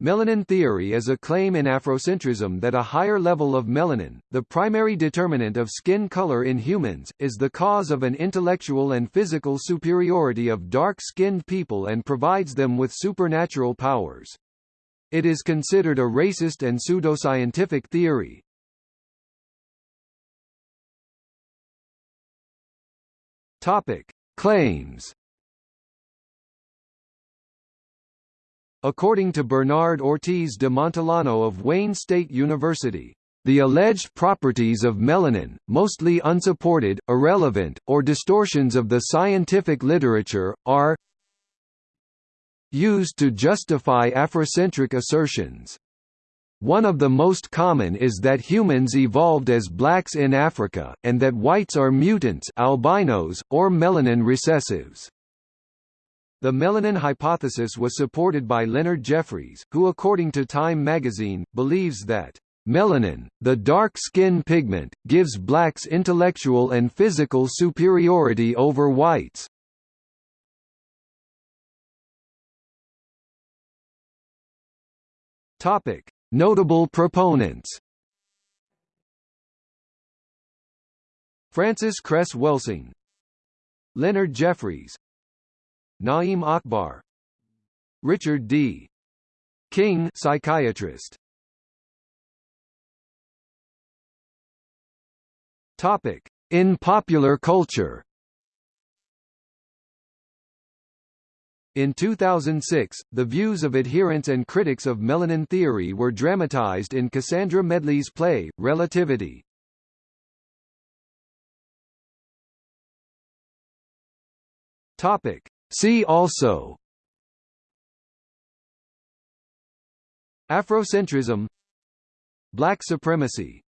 Melanin theory is a claim in Afrocentrism that a higher level of melanin, the primary determinant of skin color in humans, is the cause of an intellectual and physical superiority of dark-skinned people and provides them with supernatural powers. It is considered a racist and pseudoscientific theory. Topic: Claims According to Bernard Ortiz de Montellano of Wayne State University, the alleged properties of melanin, mostly unsupported, irrelevant, or distortions of the scientific literature, are used to justify Afrocentric assertions. One of the most common is that humans evolved as blacks in Africa, and that whites are mutants albinos, or melanin recessives. The melanin hypothesis was supported by Leonard Jeffries, who according to Time magazine, believes that Melanin, the dark skin pigment, gives blacks intellectual and physical superiority over whites. Topic: Notable proponents. Frances Cress Welsing, Leonard Jeffries, Na'im Akbar Richard D. King psychiatrist Topic in popular culture In 2006, the views of adherents and critics of melanin theory were dramatized in Cassandra Medley's play, Relativity. Topic. See also Afrocentrism Black supremacy